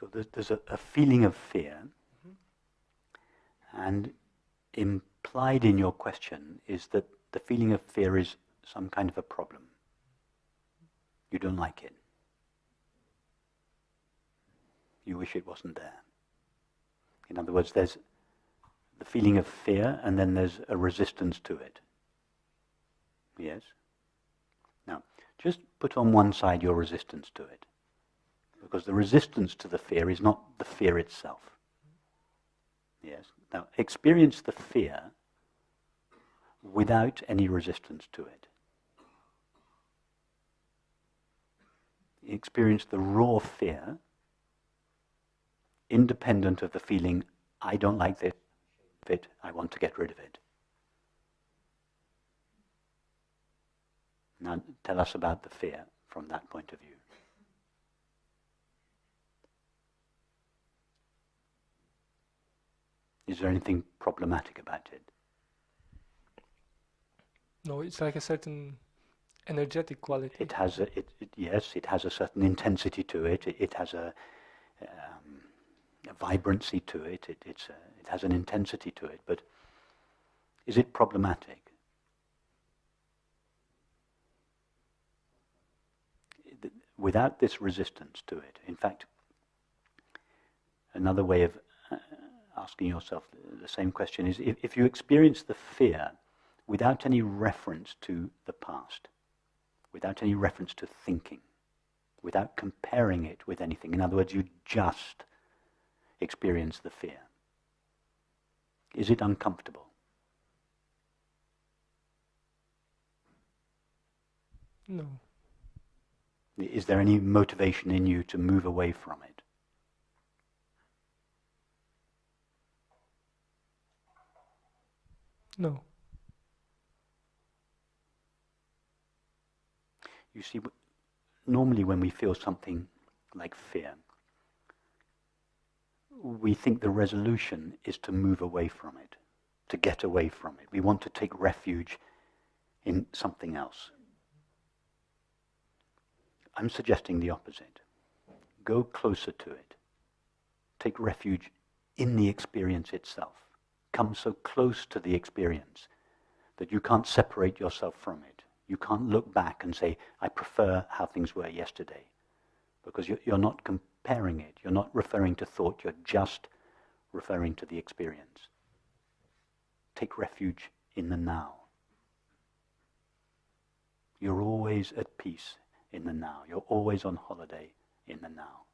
So there's, there's a, a feeling of fear, mm-hmm. and implied in your question is that the feeling of fear is some kind of a problem. You don't like it. You wish it wasn't there. In other words, there's the feeling of fear and then there's a resistance to it. Yes? Now, just put on one side your resistance to it. Because the resistance to the fear is not the fear itself. Yes? Now, experience the fear without any resistance to it. Experience the raw fear, independent of the feeling, I don't like this bit, I want to get rid of it. Now, tell us about the fear from that point of view. Is there anything problematic about it? No, it's like a certain energetic quality. It has a, it, it, yes, it has a certain intensity to it. It, it has a, um, a, vibrancy to it. It, it's a, it has an intensity to it. But is it problematic? Without this resistance to it, in fact, another way of uh, asking yourself the same question is if, if you experience the fear without any reference to the past, without any reference to thinking, without comparing it with anything. In other words, you just experience the fear. Is it uncomfortable? No. Is there any motivation in you to move away from it? No. You see, normally when we feel something like fear, we think the resolution is to move away from it, to get away from it. We want to take refuge in something else. I'm suggesting the opposite. Go closer to it. Take refuge in the experience itself. Come so close to the experience that you can't separate yourself from it. You can't look back and say, I prefer how things were yesterday. Because you're not comparing it. You're not referring to thought. You're just referring to the experience. Take refuge in the now. You're always at peace in the now. You're always on holiday in the now.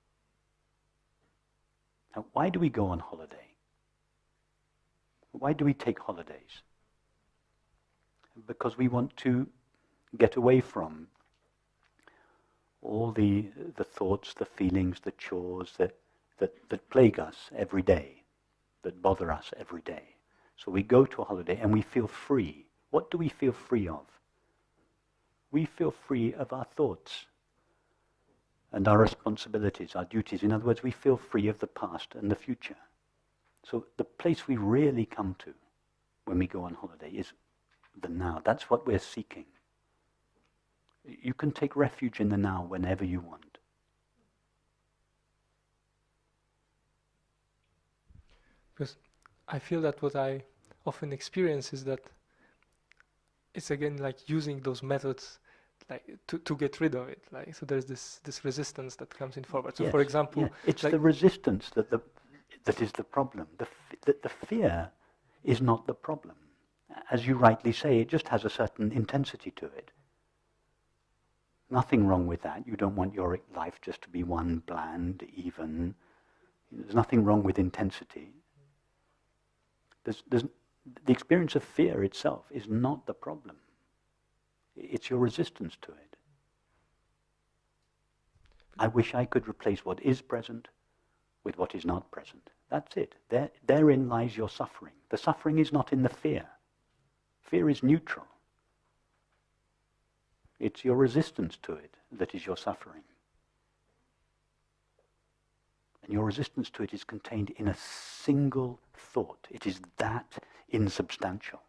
Now, why do we go on holiday? Why do we take holidays? Because we want to get away from all the, the thoughts, the feelings, the chores that, that, that plague us every day, that bother us every day. So we go to a holiday and we feel free. What do we feel free of? We feel free of our thoughts and our responsibilities, our duties. In other words, we feel free of the past and the future. So the place we really come to when we go on holiday is the now. That's what we're seeking. You can take refuge in the now whenever you want. Because I feel that what I often experience is that it's again like using those methods like to, to get rid of it like so there's this this resistance that comes in forward so yes, for example yeah. it's like the resistance that the that is the problem the, the the fear is not the problem as you rightly say it just has a certain intensity to it Nothing wrong with that. You don't want your life just to be one bland, even. There's nothing wrong with intensity. There's, there's, the experience of fear itself is not the problem. It's your resistance to it. I wish I could replace what is present with what is not present. That's it. There, therein lies your suffering. The suffering is not in the fear. Fear is neutral. It's your resistance to it that is your suffering. And your resistance to it is contained in a single thought. It is that insubstantial.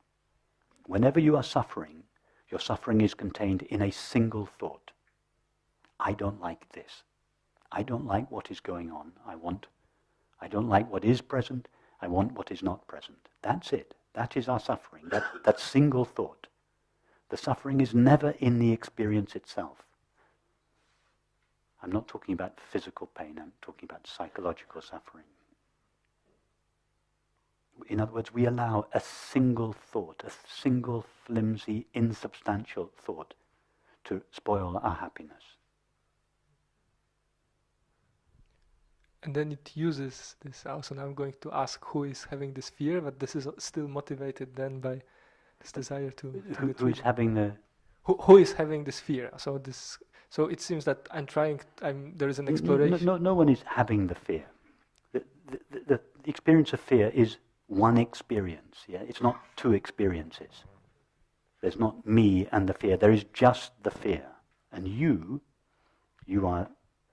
Whenever you are suffering, your suffering is contained in a single thought. I don't like this. I don't like what is going on. I want, I don't like what is present. I want what is not present. That's it. That is our suffering. That, that single thought. The suffering is never in the experience itself. I'm not talking about physical pain, I'm talking about psychological suffering. In other words, we allow a single thought, a single flimsy, insubstantial thought to spoil our happiness. And then it uses this also. Now I'm going to ask who is having this fear, but this is still motivated then by this desire to. to who, who is having the. Who, who is having this fear? So this. So it seems that I'm trying. I'm there is an exploration. No, no, no one is having the fear. The, the, the, the experience of fear is one experience. Yeah, it's not two experiences. There's not me and the fear. There is just the fear, and you, you are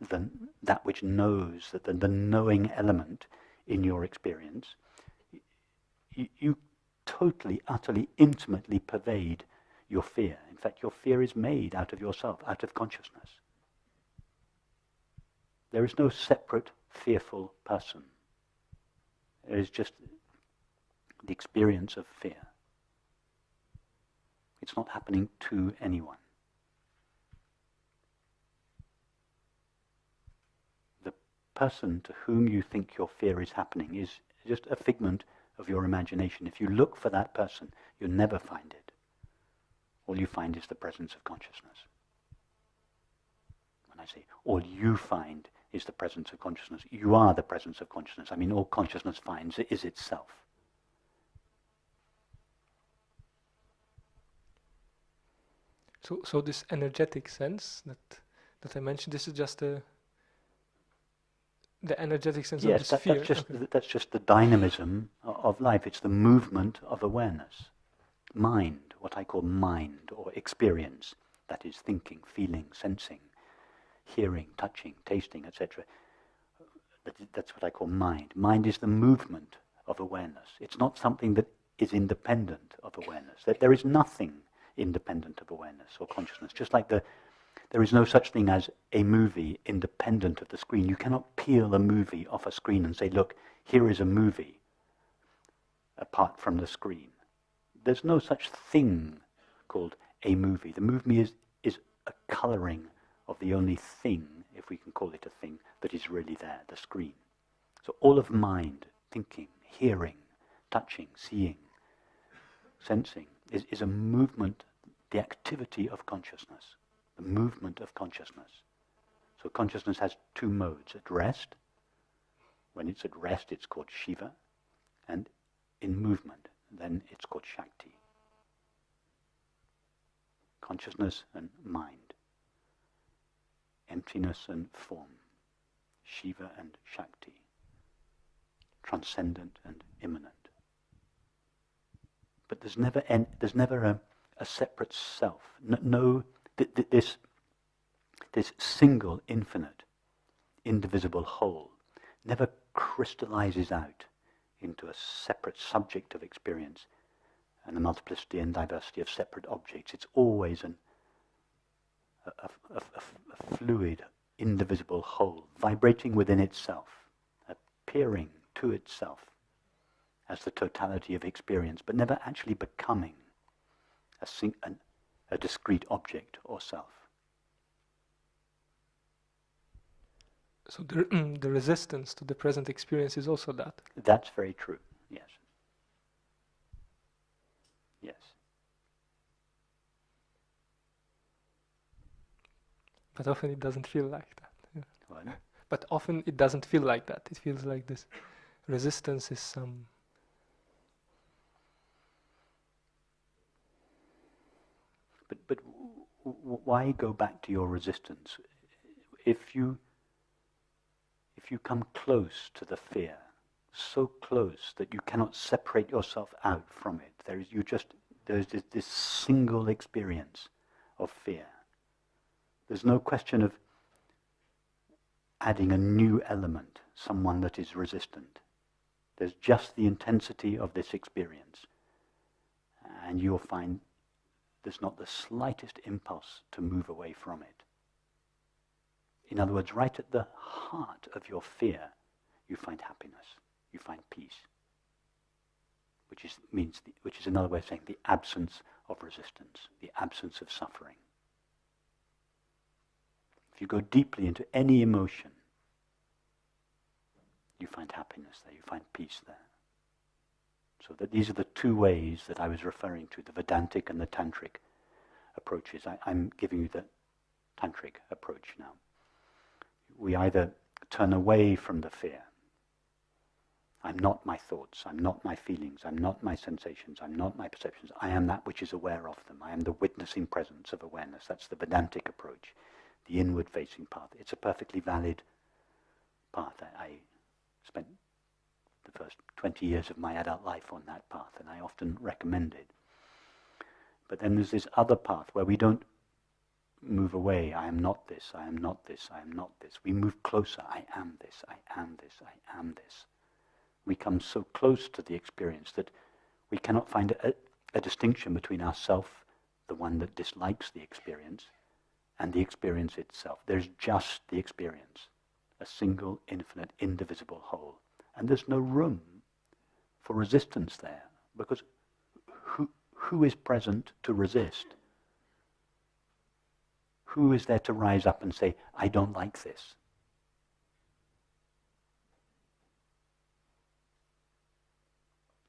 the, that which knows, that the, the knowing element in your experience, you, you totally, utterly, intimately pervade your fear. In fact, your fear is made out of yourself, out of consciousness. There is no separate fearful person. There is just the experience of fear. It's not happening to anyone. Person to whom you think your fear is happening is just a figment of your imagination. If you look for that person, you'll never find it. All you find is the presence of consciousness. When I say all you find is the presence of consciousness, you are the presence of consciousness. I mean, all consciousness finds is itself. So, so this energetic sense that that I mentioned, this is just a the energetic sense yes, of the that, sphere. That's just, okay. that's just the dynamism of life. It's the movement of awareness. Mind, what I call mind or experience, that is thinking, feeling, sensing, hearing, touching, tasting, etc. That's what I call mind. Mind is the movement of awareness. It's not something that is independent of awareness. That there is nothing independent of awareness or consciousness. Just like the there is no such thing as a movie independent of the screen. You cannot peel a movie off a screen and say, look, here is a movie apart from the screen. There's no such thing called a movie. The movie is, is a colouring of the only thing, if we can call it a thing, that is really there, the screen. So all of mind, thinking, hearing, touching, seeing, sensing, is, is a movement, the activity of consciousness the movement of consciousness. So consciousness has two modes. At rest, when it's at rest, it's called Shiva, and in movement, then it's called Shakti. Consciousness and mind. Emptiness and form. Shiva and Shakti. Transcendent and immanent. But there's never, en- there's never a, a separate self. No, no this, this single, infinite, indivisible whole never crystallizes out into a separate subject of experience and the multiplicity and diversity of separate objects. It's always an, a, a, a, a fluid, indivisible whole, vibrating within itself, appearing to itself as the totality of experience, but never actually becoming a, sing, an, a discrete object or self. So the, the resistance to the present experience is also that. That's very true, yes. Yes. But often it doesn't feel like that. Yeah. But often it doesn't feel like that. It feels like this resistance is some But, but why go back to your resistance? If you, if you come close to the fear, so close that you cannot separate yourself out from it, there is, you just, there's this, this single experience of fear. There's no question of adding a new element, someone that is resistant. There's just the intensity of this experience. And you'll find there's not the slightest impulse to move away from it. In other words, right at the heart of your fear, you find happiness, you find peace, which is, means the, which is another way of saying the absence of resistance, the absence of suffering. If you go deeply into any emotion, you find happiness there, you find peace there. So that these are the two ways that I was referring to, the Vedantic and the Tantric approaches. I, I'm giving you the Tantric approach now. We either turn away from the fear. I'm not my thoughts, I'm not my feelings, I'm not my sensations, I'm not my perceptions. I am that which is aware of them. I am the witnessing presence of awareness. That's the Vedantic approach, the inward facing path. It's a perfectly valid path. I, I spent first 20 years of my adult life on that path, and I often recommend it. But then there's this other path where we don't move away. I am not this, I am not this, I am not this. We move closer. I am this, I am this, I am this. We come so close to the experience that we cannot find a, a distinction between ourself, the one that dislikes the experience, and the experience itself. There's just the experience, a single, infinite, indivisible whole. And there's no room for resistance there, because who, who is present to resist? Who is there to rise up and say, I don't like this?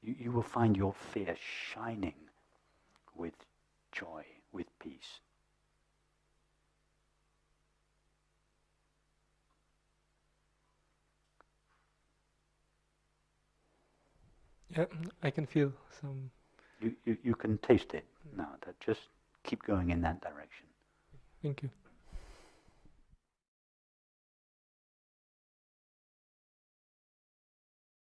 You, you will find your fear shining with joy, with peace. Yeah, I can feel some. You, you, you can taste it now. That just keep going in that direction. Thank you.